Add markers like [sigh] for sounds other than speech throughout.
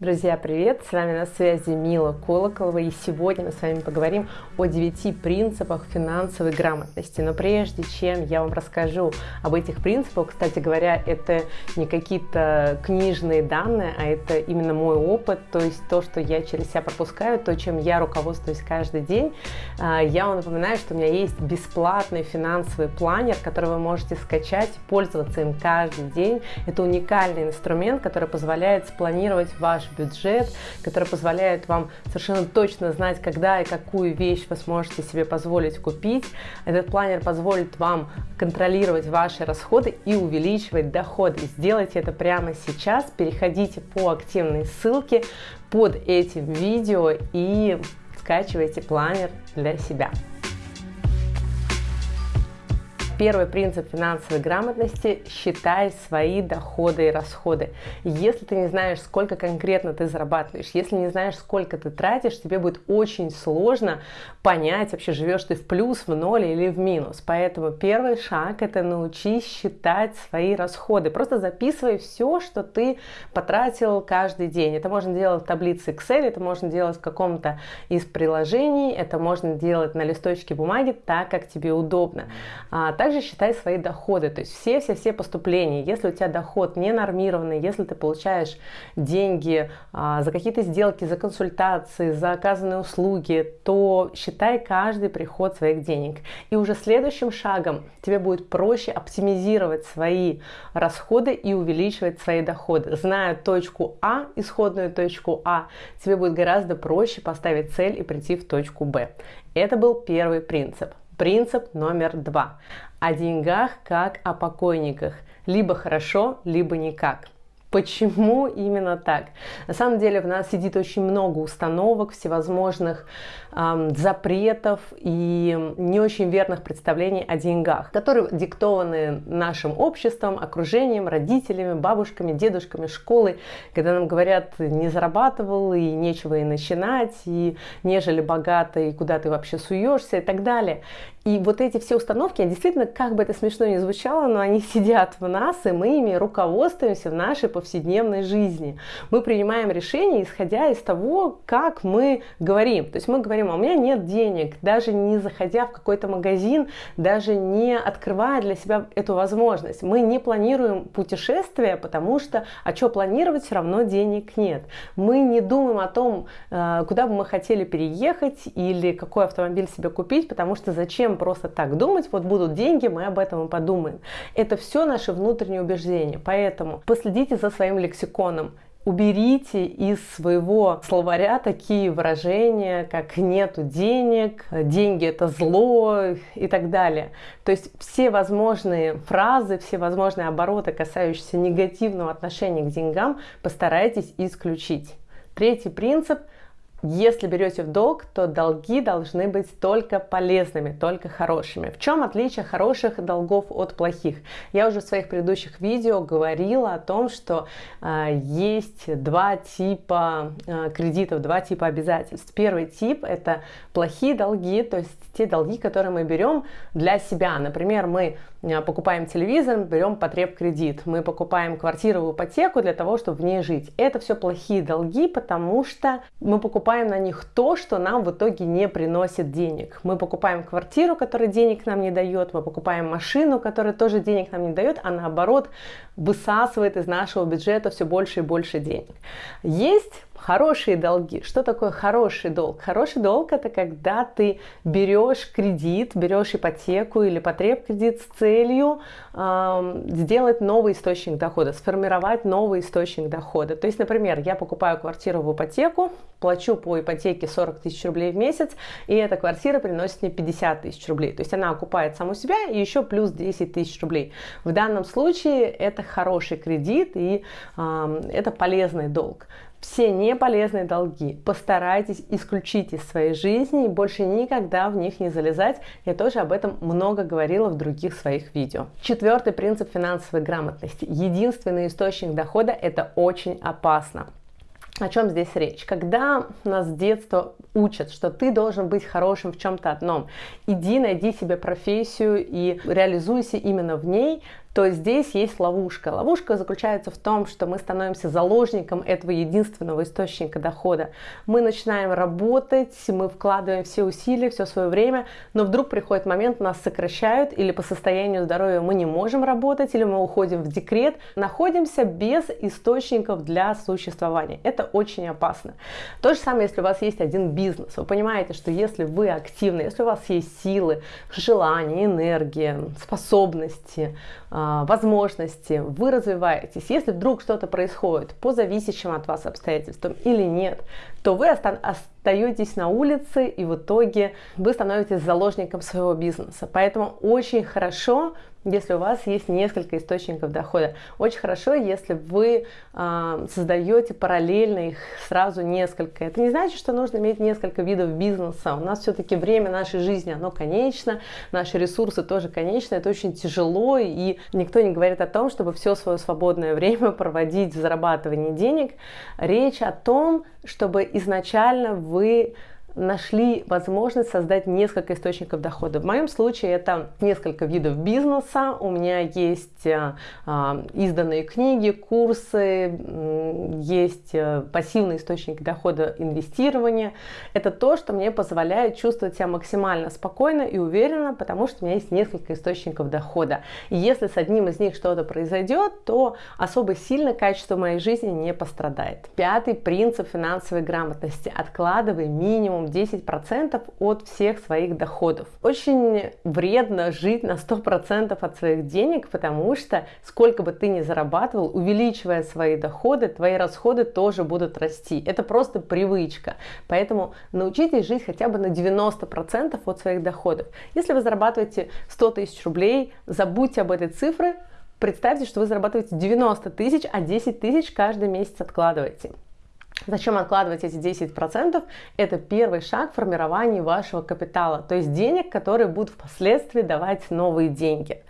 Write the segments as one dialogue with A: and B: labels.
A: Друзья, привет! С вами на связи Мила Колоколова, и сегодня мы с вами поговорим о 9 принципах финансовой грамотности. Но прежде чем я вам расскажу об этих принципах, кстати говоря, это не какие-то книжные данные, а это именно мой опыт, то есть то, что я через себя пропускаю, то, чем я руководствуюсь каждый день. А, я вам напоминаю, что у меня есть бесплатный финансовый планер, который вы можете скачать, пользоваться им каждый день. Это уникальный инструмент, который позволяет спланировать ваш бюджет, который позволяет вам совершенно точно знать, когда и какую вещь вы сможете себе позволить купить. Этот планер позволит вам контролировать ваши расходы и увеличивать доходы. Сделайте это прямо сейчас. Переходите по активной ссылке под этим видео и скачивайте планер для себя. Первый принцип финансовой грамотности – считай свои доходы и расходы. Если ты не знаешь, сколько конкретно ты зарабатываешь, если не знаешь, сколько ты тратишь, тебе будет очень сложно понять, вообще живешь ты в плюс, в ноль или в минус. Поэтому первый шаг – это научись считать свои расходы. Просто записывай все, что ты потратил каждый день. Это можно делать в таблице Excel, это можно делать в каком-то из приложений, это можно делать на листочке бумаги так, как тебе удобно. А, также также считай свои доходы, то есть все-все-все поступления. Если у тебя доход не нормированный, если ты получаешь деньги а, за какие-то сделки, за консультации, за оказанные услуги, то считай каждый приход своих денег. И уже следующим шагом тебе будет проще оптимизировать свои расходы и увеличивать свои доходы. Зная точку А, исходную точку А, тебе будет гораздо проще поставить цель и прийти в точку Б. Это был первый принцип. Принцип номер два. О деньгах как о покойниках. Либо хорошо, либо никак. Почему именно так? На самом деле в нас сидит очень много установок, всевозможных эм, запретов и не очень верных представлений о деньгах, которые диктованы нашим обществом, окружением, родителями, бабушками, дедушками, школой, когда нам говорят, не зарабатывал и нечего и начинать, и нежели богато, и куда ты вообще суешься и так далее. И вот эти все установки, действительно, как бы это смешно ни звучало, но они сидят в нас, и мы ими руководствуемся в нашей повседневной жизни. Мы принимаем решения, исходя из того, как мы говорим. То есть мы говорим, а у меня нет денег, даже не заходя в какой-то магазин, даже не открывая для себя эту возможность. Мы не планируем путешествия, потому что, а что планировать, все равно денег нет. Мы не думаем о том, э, куда бы мы хотели переехать или какой автомобиль себе купить, потому что зачем зачем просто так думать, вот будут деньги, мы об этом и подумаем. Это все наши внутренние убеждения. Поэтому последите за своим лексиконом. Уберите из своего словаря такие выражения, как нету денег, деньги это зло и так далее. То есть все возможные фразы, все возможные обороты, касающиеся негативного отношения к деньгам, постарайтесь исключить. Третий принцип – если берете в долг, то долги должны быть только полезными, только хорошими. В чем отличие хороших долгов от плохих? Я уже в своих предыдущих видео говорила о том, что э, есть два типа э, кредитов, два типа обязательств. Первый тип это плохие долги, то есть те долги, которые мы берем для себя. Например, мы покупаем телевизор, берем потреб кредит, мы покупаем квартиру в ипотеку для того, чтобы в ней жить. Это все плохие долги, потому что мы покупаем на них то, что нам в итоге не приносит денег. Мы покупаем квартиру, которая денег нам не дает, мы покупаем машину, которая тоже денег нам не дает, а наоборот высасывает из нашего бюджета все больше и больше денег. Есть Хорошие долги. Что такое хороший долг? Хороший долг это когда ты берешь кредит, берешь ипотеку или потреб кредит с целью э, сделать новый источник дохода, сформировать новый источник дохода. То есть, например, я покупаю квартиру в ипотеку, плачу по ипотеке 40 тысяч рублей в месяц, и эта квартира приносит мне 50 тысяч рублей. То есть она окупает саму себя и еще плюс 10 тысяч рублей. В данном случае это хороший кредит и э, это полезный долг все неполезные долги постарайтесь исключить из своей жизни и больше никогда в них не залезать. Я тоже об этом много говорила в других своих видео. Четвертый принцип финансовой грамотности. Единственный источник дохода – это очень опасно. О чем здесь речь? Когда нас с детства учат, что ты должен быть хорошим в чем-то одном, иди найди себе профессию и реализуйся именно в ней, то здесь есть ловушка. Ловушка заключается в том, что мы становимся заложником этого единственного источника дохода. Мы начинаем работать, мы вкладываем все усилия, все свое время, но вдруг приходит момент, нас сокращают, или по состоянию здоровья мы не можем работать, или мы уходим в декрет, находимся без источников для существования. Это очень опасно. То же самое, если у вас есть один бизнес. Вы понимаете, что если вы активны, если у вас есть силы, желание, энергия, способности, а, возможности, вы развиваетесь. Если вдруг что-то происходит по зависящим от вас обстоятельствам или нет, то вы остаетесь на улице и в итоге вы становитесь заложником своего бизнеса. Поэтому очень хорошо если у вас есть несколько источников дохода. Очень хорошо, если вы э, создаете параллельно их сразу несколько. Это не значит, что нужно иметь несколько видов бизнеса. У нас все-таки время нашей жизни, оно конечно, наши ресурсы тоже конечны. Это очень тяжело, и никто не говорит о том, чтобы все свое свободное [laughs] время проводить в зарабатывании денег. Речь о том, чтобы изначально вы нашли возможность создать несколько источников дохода. В моем случае это несколько видов бизнеса. У меня есть э, э, изданные книги, курсы, есть э, пассивный источник дохода инвестирования. Это то, что мне позволяет чувствовать себя максимально спокойно и уверенно, потому что у меня есть несколько источников дохода. И если с одним из них что-то произойдет, то особо сильно качество моей жизни не пострадает. Пятый принцип финансовой грамотности. Откладывай минимум 10% от всех своих доходов. Очень вредно жить на 100% от своих денег, потому что сколько бы ты ни зарабатывал, увеличивая свои доходы, твои расходы тоже будут расти. Это просто привычка. Поэтому научитесь жить хотя бы на 90% от своих доходов. Если вы зарабатываете 100 тысяч рублей, забудьте об этой цифре, представьте, что вы зарабатываете 90 тысяч, а 10 тысяч каждый месяц откладываете. Зачем откладывать эти 10%? Это первый шаг в формировании вашего капитала, то есть денег, которые будут впоследствии давать новые деньги.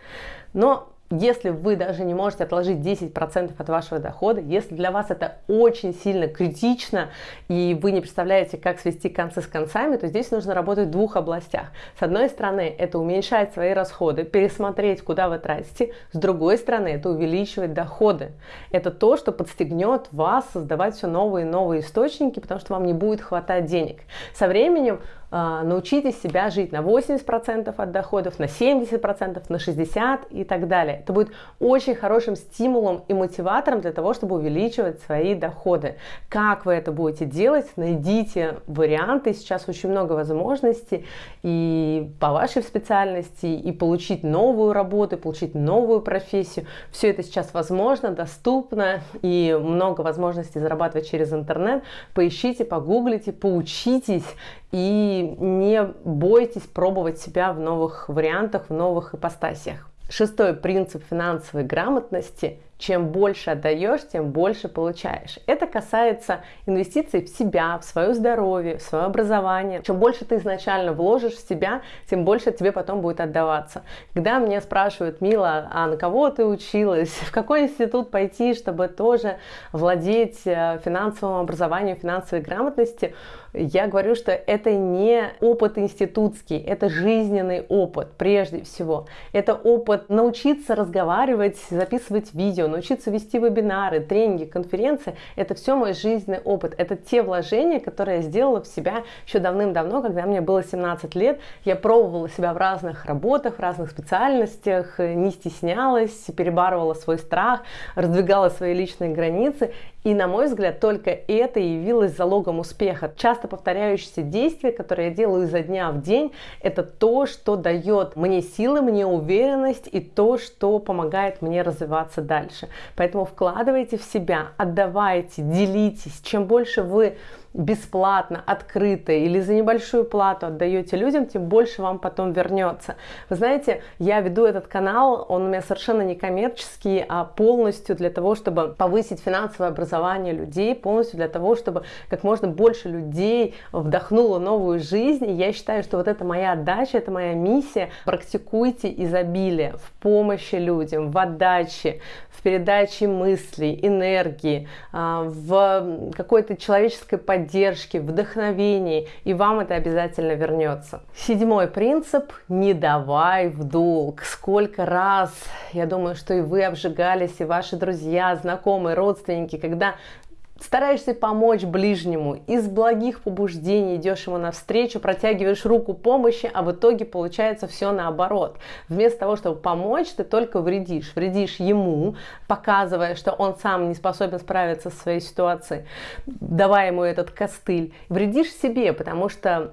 A: Но если вы даже не можете отложить 10% от вашего дохода, если для вас это очень сильно критично, и вы не представляете, как свести концы с концами, то здесь нужно работать в двух областях. С одной стороны, это уменьшать свои расходы, пересмотреть, куда вы тратите. С другой стороны, это увеличивать доходы. Это то, что подстегнет вас создавать все новые и новые источники, потому что вам не будет хватать денег. Со временем научитесь себя жить на 80% от доходов, на 70%, на 60% и так далее. Это будет очень хорошим стимулом и мотиватором для того, чтобы увеличивать свои доходы. Как вы это будете делать? Найдите варианты. Сейчас очень много возможностей и по вашей специальности, и получить новую работу, и получить новую профессию. Все это сейчас возможно, доступно и много возможностей зарабатывать через интернет. Поищите, погуглите, поучитесь и не бойтесь пробовать себя в новых вариантах, в новых ипостасиях. Шестой принцип финансовой грамотности – чем больше отдаешь, тем больше получаешь. Это касается инвестиций в себя, в свое здоровье, в свое образование. Чем больше ты изначально вложишь в себя, тем больше тебе потом будет отдаваться. Когда мне спрашивают, Мила, а на кого ты училась, [laughs] в какой институт пойти, чтобы тоже владеть э, финансовым образованием, финансовой грамотности, я говорю, что это не опыт институтский, это жизненный опыт прежде всего. Это опыт научиться разговаривать, записывать видео, научиться вести вебинары, тренинги, конференции. Это все мой жизненный опыт. Это те вложения, которые я сделала в себя еще давным-давно, когда мне было 17 лет. Я пробовала себя в разных работах, в разных специальностях, не стеснялась, перебарывала свой страх, раздвигала свои личные границы. И, на мой взгляд, только это явилось залогом успеха. Часто повторяющиеся действия, которые я делаю изо дня в день, это то, что дает мне силы, мне уверенность и то, что помогает мне развиваться дальше. Поэтому вкладывайте в себя, отдавайте, делитесь. Чем больше вы бесплатно, открыто или за небольшую плату отдаете людям, тем больше вам потом вернется. Вы знаете, я веду этот канал, он у меня совершенно не коммерческий, а полностью для того, чтобы повысить финансовое образование людей, полностью для того, чтобы как можно больше людей вдохнуло новую жизнь. И я считаю, что вот это моя отдача, это моя миссия. Практикуйте изобилие в помощи людям, в отдаче, в передаче мыслей, энергии, а, в какой-то человеческой поддержке, вдохновении, и вам это обязательно вернется. Седьмой принцип – не давай в долг. Сколько раз, я думаю, что и вы обжигались, и ваши друзья, знакомые, родственники, когда стараешься помочь ближнему, из благих побуждений идешь ему навстречу, протягиваешь руку помощи, а в итоге получается все наоборот. Вместо того, чтобы помочь, ты только вредишь. Вредишь ему, показывая, что он сам не способен справиться со своей ситуацией, давая ему этот костыль. Вредишь себе, потому что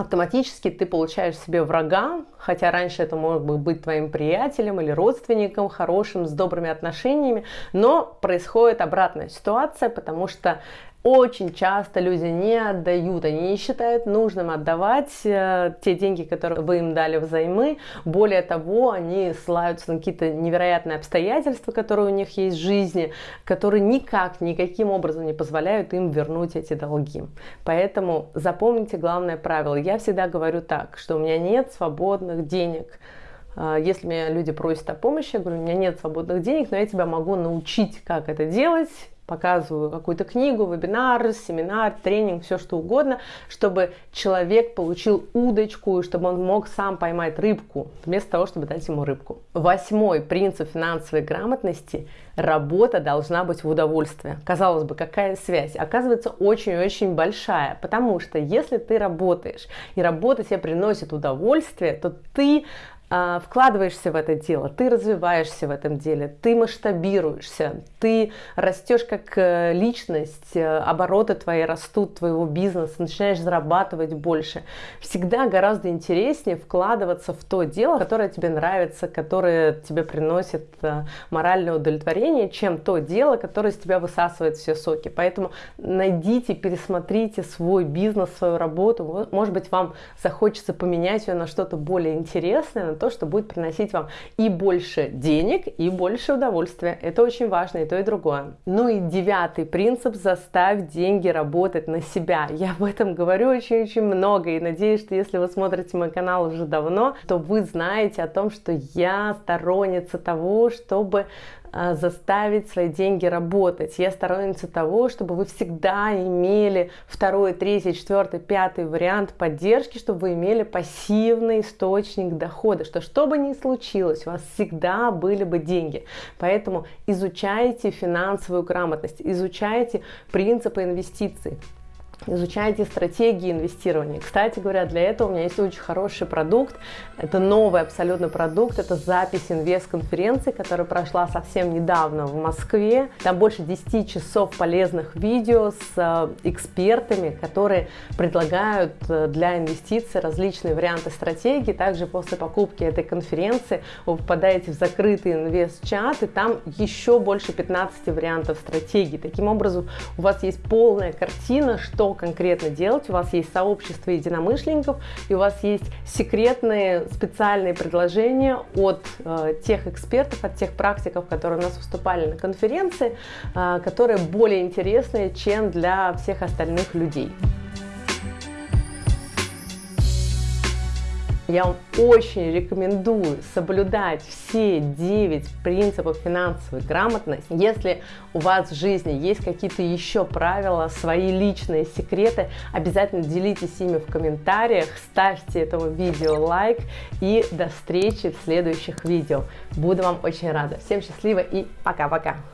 A: автоматически ты получаешь себе врага, хотя раньше это мог бы быть твоим приятелем или родственником, хорошим, с добрыми отношениями, но происходит обратная ситуация, потому что очень часто люди не отдают, они не считают нужным отдавать э, те деньги, которые вы им дали взаймы. Более того, они ссылаются на какие-то невероятные обстоятельства, которые у них есть в жизни, которые никак, никаким образом не позволяют им вернуть эти долги. Поэтому запомните главное правило. Я всегда говорю так, что у меня нет свободных денег. Э, если меня люди просят о помощи, я говорю, у меня нет свободных денег, но я тебя могу научить, как это делать, показываю какую-то книгу, вебинар, семинар, тренинг, все что угодно, чтобы человек получил удочку, чтобы он мог сам поймать рыбку, вместо того, чтобы дать ему рыбку. Восьмой принцип финансовой грамотности – работа должна быть в удовольствие. Казалось бы, какая связь? Оказывается, очень-очень большая, потому что если ты работаешь, и работа тебе приносит удовольствие, то ты вкладываешься в это дело, ты развиваешься в этом деле, ты масштабируешься, ты растешь как э, личность, э, обороты твои растут, твоего бизнеса, начинаешь зарабатывать больше. Всегда гораздо интереснее вкладываться в то дело, которое тебе нравится, которое тебе приносит э, моральное удовлетворение, чем то дело, которое из тебя высасывает все соки. Поэтому найдите, пересмотрите свой бизнес, свою работу. Может быть, вам захочется поменять ее на что-то более интересное, то, что будет приносить вам и больше денег, и больше удовольствия. Это очень важно, и то, и другое. Ну и девятый принцип – заставь деньги работать на себя. Я об этом говорю очень-очень много, и надеюсь, что если вы смотрите мой канал уже давно, то вы знаете о том, что я сторонница того, чтобы заставить свои деньги работать. Я сторонница того, чтобы вы всегда имели второй, третий, четвертый, пятый вариант поддержки, чтобы вы имели пассивный источник дохода, что что бы ни случилось, у вас всегда были бы деньги. Поэтому изучайте финансовую грамотность, изучайте принципы инвестиций изучайте стратегии инвестирования. Кстати говоря, для этого у меня есть очень хороший продукт. Это новый абсолютно продукт. Это запись инвест-конференции, которая прошла совсем недавно в Москве. Там больше 10 часов полезных видео с э, экспертами, которые предлагают э, для инвестиций различные варианты стратегий. Также после покупки этой конференции вы попадаете в закрытый инвест-чат, и там еще больше 15 вариантов стратегий. Таким образом, у вас есть полная картина, конкретно делать. У вас есть сообщество единомышленников, и у вас есть секретные специальные предложения от э, тех экспертов, от тех практиков, которые у нас выступали на конференции, э, которые более интересные, чем для всех остальных людей. Я вам очень рекомендую соблюдать все 9 принципов финансовой грамотности. Если у вас в жизни есть какие-то еще правила, свои личные секреты, обязательно делитесь ими в комментариях, ставьте этому видео лайк и до встречи в следующих видео. Буду вам очень рада. Всем счастливо и пока-пока!